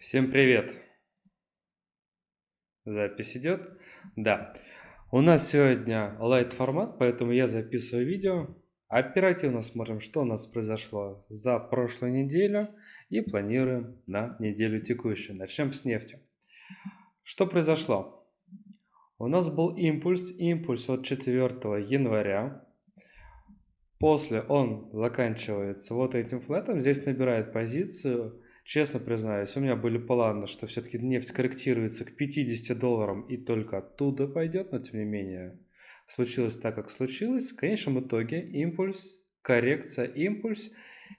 Всем привет! Запись идет? Да. У нас сегодня лайт формат, поэтому я записываю видео. Оперативно смотрим, что у нас произошло за прошлую неделю и планируем на неделю текущую. Начнем с нефти. Что произошло? У нас был импульс, импульс от 4 января. После он заканчивается вот этим флетом. Здесь набирает позицию Честно признаюсь, у меня были планы, что все-таки нефть корректируется к 50 долларам и только оттуда пойдет, но тем не менее случилось так, как случилось. В конечном итоге импульс, коррекция, импульс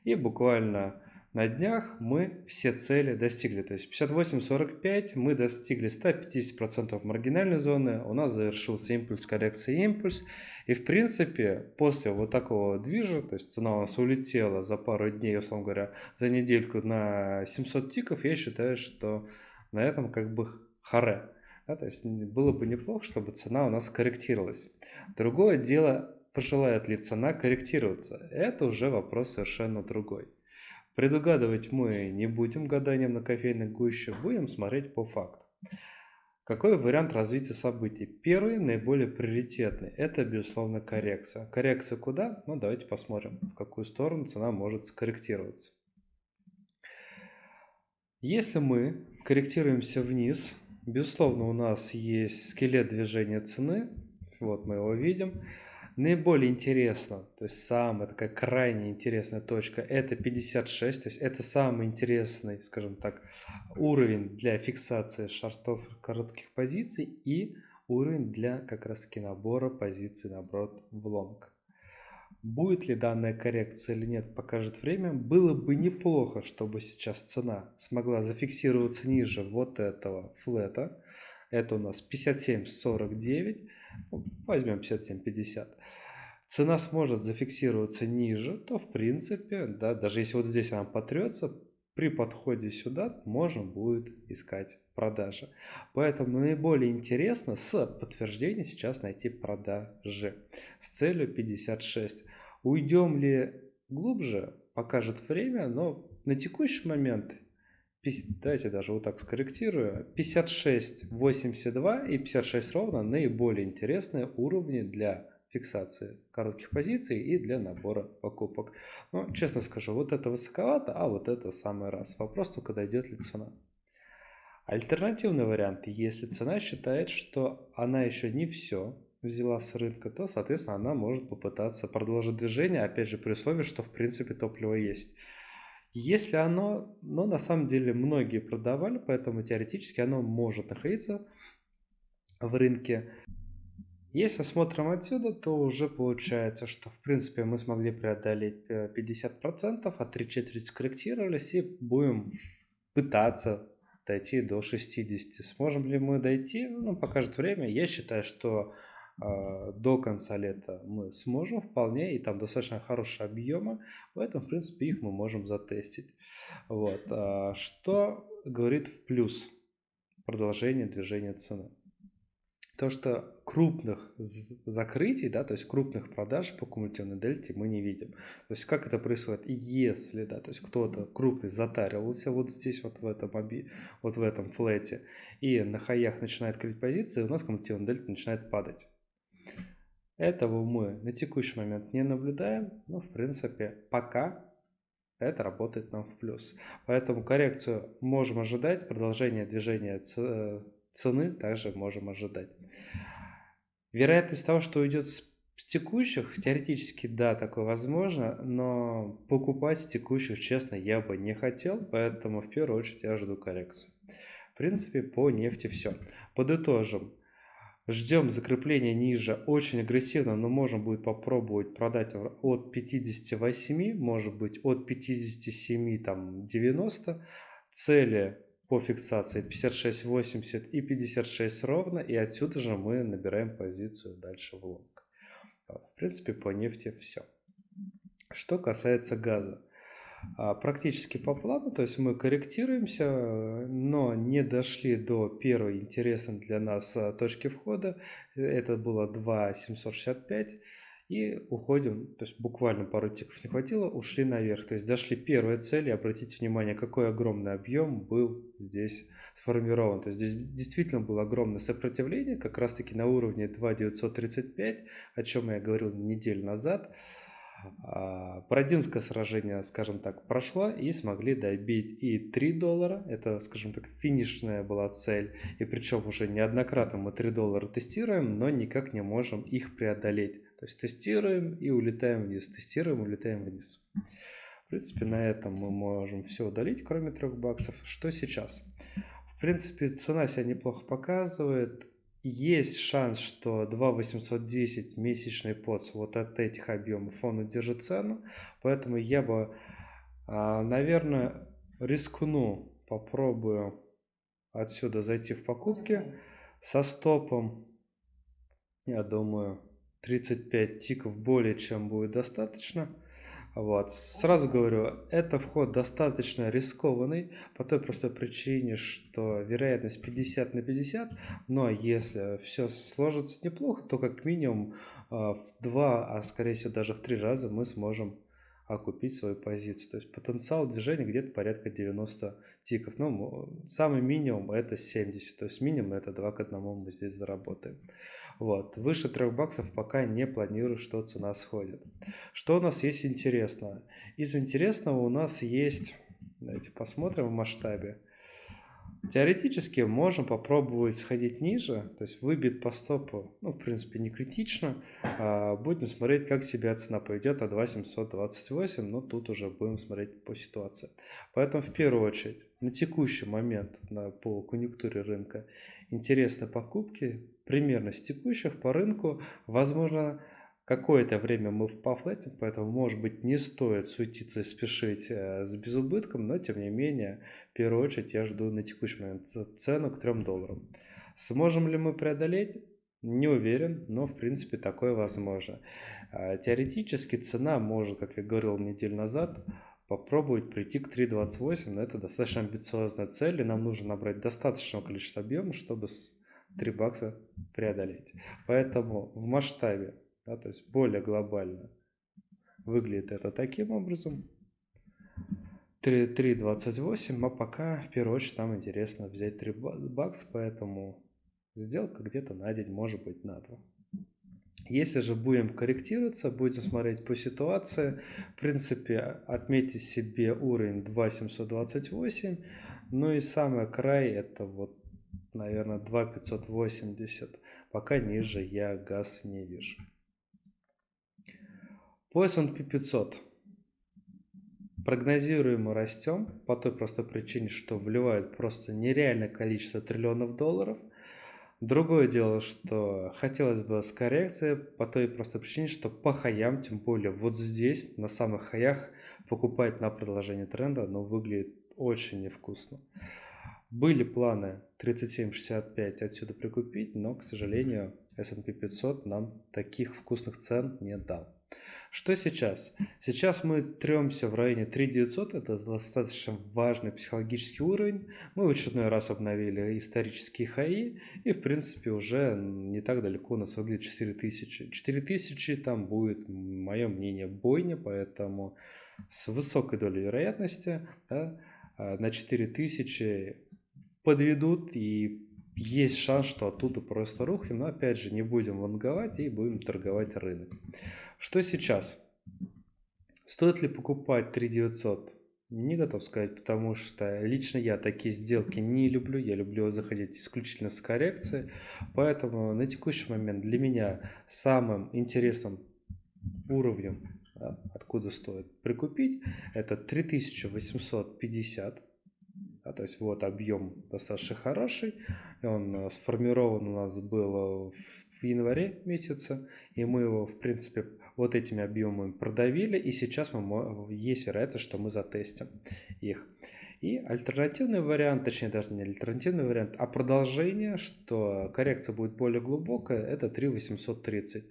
и буквально на днях мы все цели достигли. То есть 58.45 мы достигли 150% маргинальной зоны. У нас завершился импульс, коррекция, импульс. И в принципе после вот такого движа, то есть цена у нас улетела за пару дней, условно говоря, за недельку на 700 тиков, я считаю, что на этом как бы харе. Да, то есть было бы неплохо, чтобы цена у нас корректировалась. Другое дело, пожелает ли цена корректироваться. Это уже вопрос совершенно другой. Предугадывать мы не будем гаданием на кофейных гущах, будем смотреть по факту. Какой вариант развития событий? Первый, наиболее приоритетный, это, безусловно, коррекция. Коррекция куда? Ну, давайте посмотрим, в какую сторону цена может скорректироваться. Если мы корректируемся вниз, безусловно, у нас есть скелет движения цены, вот мы его видим наиболее интересно, то есть самая такая крайне интересная точка, это 56, то есть это самый интересный, скажем так, уровень для фиксации шартов коротких позиций и уровень для как раз таки набора позиций, наоборот, в лонг. Будет ли данная коррекция или нет, покажет время. Было бы неплохо, чтобы сейчас цена смогла зафиксироваться ниже вот этого флета. Это у нас 57.49. Возьмем 57.50. Цена сможет зафиксироваться ниже, то в принципе, да, даже если вот здесь она потрется, при подходе сюда можно будет искать продажи. Поэтому наиболее интересно с подтверждения сейчас найти продажи с целью 56. Уйдем ли глубже, покажет время, но на текущий момент Давайте даже вот так скорректирую. 56, 82 и 56 ровно наиболее интересные уровни для фиксации коротких позиций и для набора покупок. Но, честно скажу, вот это высоковато, а вот это самый раз. Вопрос только, дойдет ли цена. Альтернативный вариант, если цена считает, что она еще не все взяла с рынка, то, соответственно, она может попытаться продолжить движение, опять же, при условии, что, в принципе, топливо есть. Если оно, но на самом деле многие продавали, поэтому теоретически оно может находиться в рынке. Если смотрим отсюда, то уже получается, что в принципе мы смогли преодолеть 50%, э, а 3 четверти скорректировались и будем пытаться дойти до 60. Сможем ли мы дойти? Ну, покажет время. Я считаю, что до конца лета мы сможем вполне, и там достаточно хорошие объемы, поэтому, в принципе, их мы можем затестить. Вот. А, что говорит в плюс продолжение движения цены? То, что крупных закрытий, да, то есть крупных продаж по кумулятивной дельте мы не видим. То есть как это происходит? Если, да, то есть кто-то крупный затаривался вот здесь, вот в этом, вот в этом флете, и на хаях начинает крыть позиции, у нас кумулятивная дельта начинает падать. Этого мы на текущий момент не наблюдаем, но в принципе пока это работает нам в плюс. Поэтому коррекцию можем ожидать, продолжение движения цены также можем ожидать. Вероятность того, что уйдет с текущих, теоретически да, такое возможно, но покупать с текущих, честно, я бы не хотел, поэтому в первую очередь я жду коррекцию. В принципе, по нефти все. Подытожим. Ждем закрепления ниже очень агрессивно, но можем будет попробовать продать от 58, может быть от 57, там 90. Цели по фиксации 56.80 и 56 ровно, и отсюда же мы набираем позицию дальше в лонг. В принципе, по нефти все. Что касается газа. А, практически по плану, то есть мы корректируемся, но не дошли до первой интересной для нас а, точки входа, это было 2.765, и уходим, то есть буквально пару тиков не хватило, ушли наверх, то есть дошли первой цели, обратите внимание, какой огромный объем был здесь сформирован, то есть здесь действительно было огромное сопротивление, как раз таки на уровне 2.935, о чем я говорил неделю назад, Бородинское сражение, скажем так, прошло и смогли добить и 3 доллара, это, скажем так, финишная была цель, и причем уже неоднократно мы 3 доллара тестируем, но никак не можем их преодолеть. То есть тестируем и улетаем вниз, тестируем, улетаем вниз. В принципе, на этом мы можем все удалить, кроме 3 баксов. Что сейчас? В принципе, цена себя неплохо показывает есть шанс, что 2.810 месячный подс вот от этих объемов он удержит цену. Поэтому я бы, а, наверное, рискну, попробую отсюда зайти в покупки со стопом, я думаю, 35 тиков более чем будет достаточно. Вот. Сразу говорю, это вход достаточно рискованный по той простой причине, что вероятность 50 на 50, но если все сложится неплохо, то как минимум а, в два, а скорее всего даже в три раза мы сможем окупить свою позицию. То есть потенциал движения где-то порядка 90 тиков. Ну, самый минимум это 70, то есть минимум это 2 к 1 мы здесь заработаем. Вот. Выше 3 баксов пока не планирую, что цена сходит. Что у нас есть интересного? Из интересного у нас есть, давайте посмотрим в масштабе. Теоретически можем попробовать сходить ниже, то есть выбит по стопу, ну, в принципе, не критично. А будем смотреть, как себя цена поведет, а 2728, но тут уже будем смотреть по ситуации. Поэтому, в первую очередь, на текущий момент на, по конъюнктуре рынка интересны покупки примерно с текущих по рынку. Возможно, какое-то время мы в пофлетим, поэтому, может быть, не стоит суетиться и спешить э, с безубытком, но, тем не менее, в первую очередь я жду на текущий момент цену к 3 долларам. Сможем ли мы преодолеть? Не уверен, но в принципе такое возможно. А, теоретически цена может, как я говорил неделю назад, попробовать прийти к 3.28, но это достаточно амбициозная цель, и нам нужно набрать достаточное количество объема, чтобы 3 бакса преодолеть. Поэтому в масштабе, да, то есть более глобально, выглядит это таким образом. 3.28, а пока в первую очередь нам интересно взять 3 бакса, поэтому сделка где-то на день, может быть на 2. Если же будем корректироваться, будем смотреть по ситуации, в принципе, отметьте себе уровень 2.728, ну и самый край это вот наверное, 2,580. Пока ниже я газ не вижу. По S&P 500. Прогнозируемо растем по той простой причине, что вливают просто нереальное количество триллионов долларов. Другое дело, что хотелось бы с коррекцией по той простой причине, что по хаям, тем более вот здесь, на самых хаях, покупать на продолжение тренда, но выглядит очень невкусно. Были планы 37.65 отсюда прикупить, но, к сожалению, S&P 500 нам таких вкусных цен не дал. Что сейчас? Сейчас мы тремся в районе 3900, это достаточно важный психологический уровень. Мы в очередной раз обновили исторические хаи, и в принципе уже не так далеко у нас выглядит 4000. 4000 там будет, мое мнение, бойня, поэтому с высокой долей вероятности да, а, на 4000 подведут и есть шанс, что оттуда просто рухнем, но опять же не будем лонговать и будем торговать рынок. Что сейчас? Стоит ли покупать 3900? Не готов сказать, потому что лично я такие сделки не люблю, я люблю заходить исключительно с коррекцией, поэтому на текущий момент для меня самым интересным уровнем, откуда стоит прикупить, это 3850 да, то есть вот объем достаточно хороший. Он э, сформирован у нас был в январе месяце. И мы его, в принципе, вот этими объемами продавили. И сейчас мы, есть вероятность, что мы затестим их. И альтернативный вариант, точнее даже не альтернативный вариант, а продолжение, что коррекция будет более глубокая, это 3830.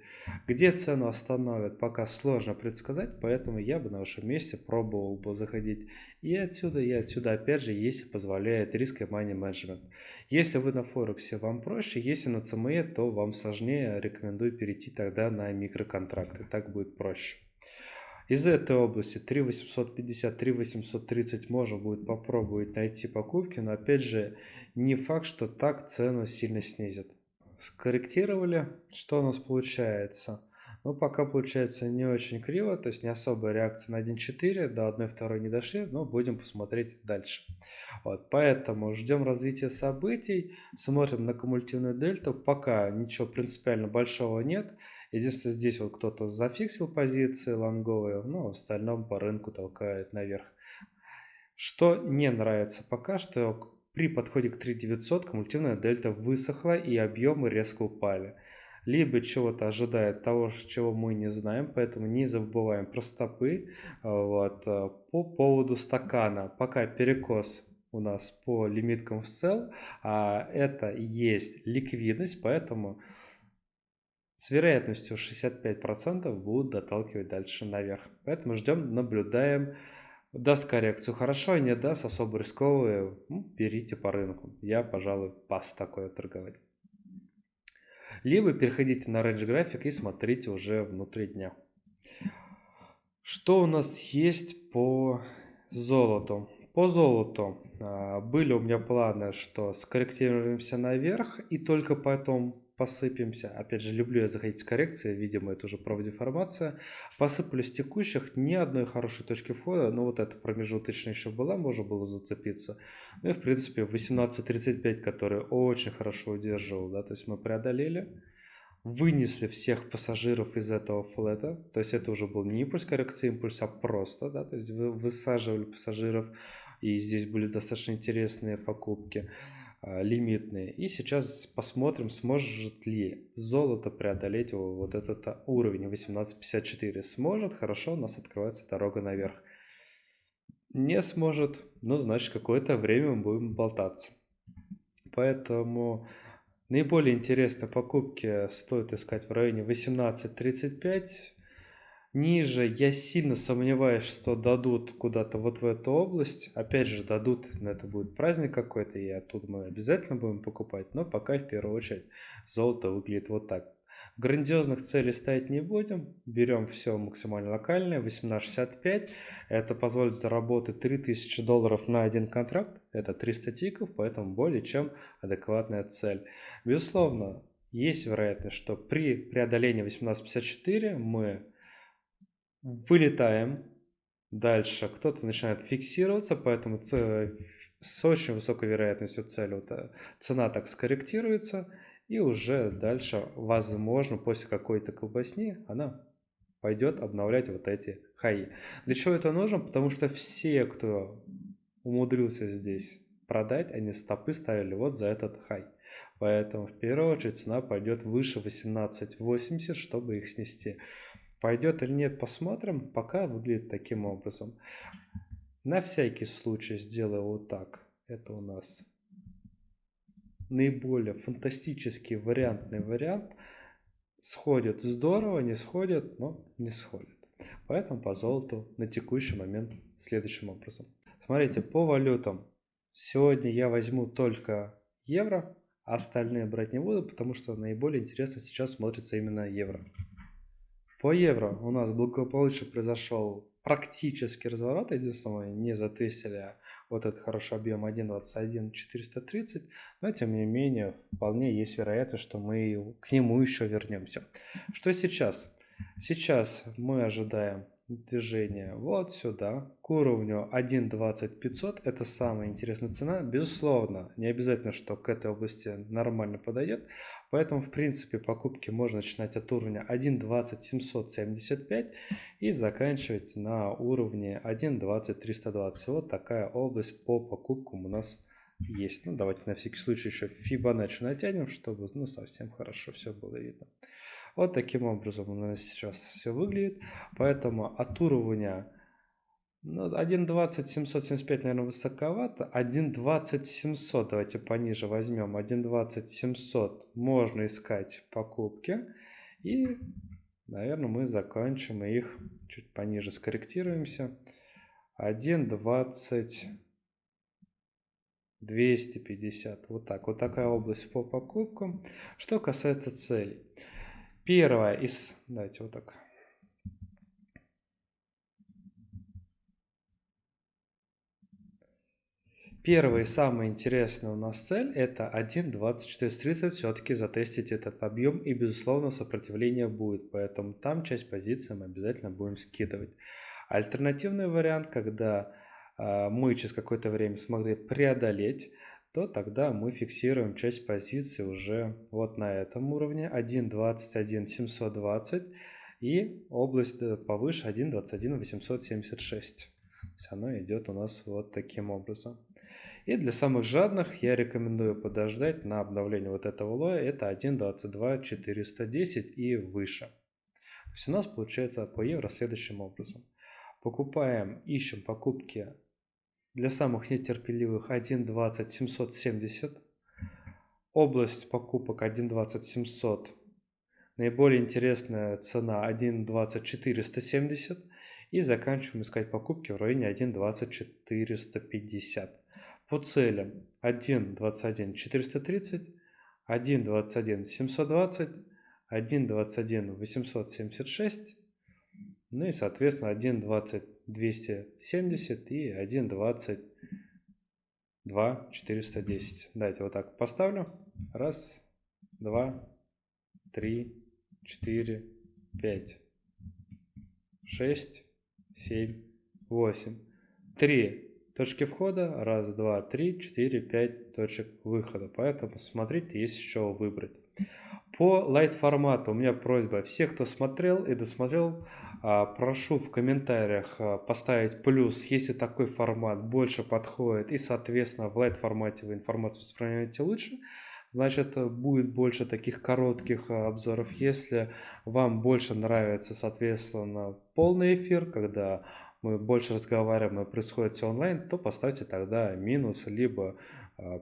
Где цену остановят, пока сложно предсказать, поэтому я бы на вашем месте пробовал бы заходить и отсюда, и отсюда, опять же, если позволяет риск и money management. Если вы на Форексе, вам проще, если на CME, то вам сложнее, рекомендую перейти тогда на микроконтракты, так будет проще. Из этой области 3850, 3830 можно будет попробовать найти покупки, но опять же не факт, что так цену сильно снизят. Скорректировали, что у нас получается? Ну, пока получается не очень криво, то есть не особая реакция на 1.4, до 1.2 не дошли, но будем посмотреть дальше. Вот, поэтому ждем развития событий, смотрим на кумулятивную дельту, пока ничего принципиально большого нет. Единственное, здесь вот кто-то зафиксил позиции лонговые, но в остальном по рынку толкает наверх. Что не нравится пока, что при подходе к 3900 кумулятивная дельта высохла и объемы резко упали. Либо чего-то ожидает того, чего мы не знаем, поэтому не забываем про стопы. Вот. По поводу стакана, пока перекос у нас по лимиткам в sell, а это есть ликвидность, поэтому с вероятностью 65% будут доталкивать дальше наверх. Поэтому ждем, наблюдаем. Даст коррекцию хорошо, не даст особо рисковые, ну, берите по рынку. Я, пожалуй, пас такое торговать. Либо переходите на range график и смотрите уже внутри дня. Что у нас есть по золоту? По золоту а, были у меня планы, что скорректируемся наверх и только потом посыпемся. Опять же, люблю я заходить с коррекцией, видимо, это уже профдеформация. Посыпались текущих, ни одной хорошей точки входа, но вот эта промежуточная еще была, можно было зацепиться. Ну и, в принципе, 18.35, который очень хорошо удерживал, да, то есть мы преодолели вынесли всех пассажиров из этого флета, то есть это уже был не импульс коррекции, импульс, а просто, да, то есть вы высаживали пассажиров, и здесь были достаточно интересные покупки. А, лимитные. И сейчас посмотрим, сможет ли золото преодолеть вот этот а, уровень 1854. Сможет, хорошо, у нас открывается дорога наверх. Не сможет, ну, значит, какое-то время мы будем болтаться. Поэтому наиболее интересные покупки стоит искать в районе 18.35. Ниже я сильно сомневаюсь, что дадут куда-то вот в эту область. Опять же, дадут, но это будет праздник какой-то, и оттуда мы обязательно будем покупать. Но пока в первую очередь золото выглядит вот так. Грандиозных целей ставить не будем. Берем все максимально локальное. 18.65. Это позволит заработать 3000 долларов на один контракт. Это 300 тиков, поэтому более чем адекватная цель. Безусловно, есть вероятность, что при преодолении 18.54 мы вылетаем. Дальше кто-то начинает фиксироваться, поэтому с очень высокой вероятностью цель, вот, э, цена так скорректируется, и уже дальше, возможно, после какой-то колбасни она пойдет обновлять вот эти хаи. Для чего это нужно? Потому что все, кто умудрился здесь продать, они стопы ставили вот за этот хай. Поэтому в первую очередь цена пойдет выше 18.80, чтобы их снести. Пойдет или нет, посмотрим. Пока выглядит таким образом. На всякий случай сделаю вот так. Это у нас наиболее фантастический вариантный вариант. Сходит здорово, не сходит, но не сходит. Поэтому по золоту на текущий момент следующим образом. Смотрите, по валютам. Сегодня я возьму только евро, а остальные брать не буду, потому что наиболее интересно сейчас смотрится именно евро. По евро у нас благополучно произошел практически разворот. Единственное, не затестили вот этот хороший объем 1.21 430, но тем не менее вполне есть вероятность, что мы к нему еще вернемся. Что сейчас? Сейчас мы ожидаем движение вот сюда, к уровню 1.20500, это самая интересная цена, безусловно, не обязательно, что к этой области нормально подойдет, поэтому, в принципе, покупки можно начинать от уровня 1.20775 и заканчивать на уровне 1.20320, вот такая область по покупкам у нас есть. Ну, давайте на всякий случай еще Fibonacci натянем, чтобы ну, совсем хорошо все было видно. Вот таким образом у нас сейчас все выглядит. Поэтому от уровня Ну, 1.20 775, наверное, высоковато. 1.20 700, давайте пониже возьмем. 1.20 700 можно искать покупки. И, наверное, мы закончим их чуть пониже, скорректируемся. 1.20 250. Вот так. Вот такая область по покупкам. Что касается целей. Первое из... Давайте вот так. Первая и самая интересная у нас цель это 1.2430 все-таки затестить этот объем и безусловно сопротивление будет, поэтому там часть позиций мы обязательно будем скидывать. Альтернативный вариант, когда э, мы через какое-то время смогли преодолеть, то тогда мы фиксируем часть позиций уже вот на этом уровне 1.21.720 и область э, повыше 1.21.876. То есть оно идет у нас вот таким образом. И для самых жадных я рекомендую подождать на обновление вот этого лоя. Это 1.22.410 и выше. То есть у нас получается по евро следующим образом. Покупаем, ищем покупки для самых нетерпеливых 1.20.770. Область покупок 1.20.700. Наиболее интересная цена 1.20.470. И заканчиваем искать покупки в районе 1.20.450 по целям 1.21 430, 1.21 720, 1.21 876, ну и соответственно 1.20 270 и 1.20 2 410. Давайте вот так поставлю. Раз, два, три, четыре, пять, шесть, семь, восемь. Три точки входа, раз, два, три, четыре, пять точек выхода. Поэтому смотрите, есть еще выбрать. По лайт формату у меня просьба, всех, кто смотрел и досмотрел, прошу в комментариях а, поставить плюс, если такой формат больше подходит и, соответственно, в лайт формате вы информацию воспринимаете лучше, значит, будет больше таких коротких а, обзоров. Если вам больше нравится, соответственно, полный эфир, когда мы больше разговариваем и происходит все онлайн, то поставьте тогда минус, либо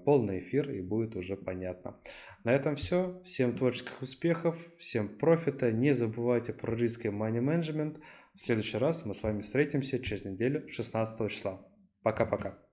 полный эфир и будет уже понятно. На этом все. Всем творческих успехов, всем профита. Не забывайте про риски и money management. В следующий раз мы с вами встретимся через неделю 16 числа. Пока-пока.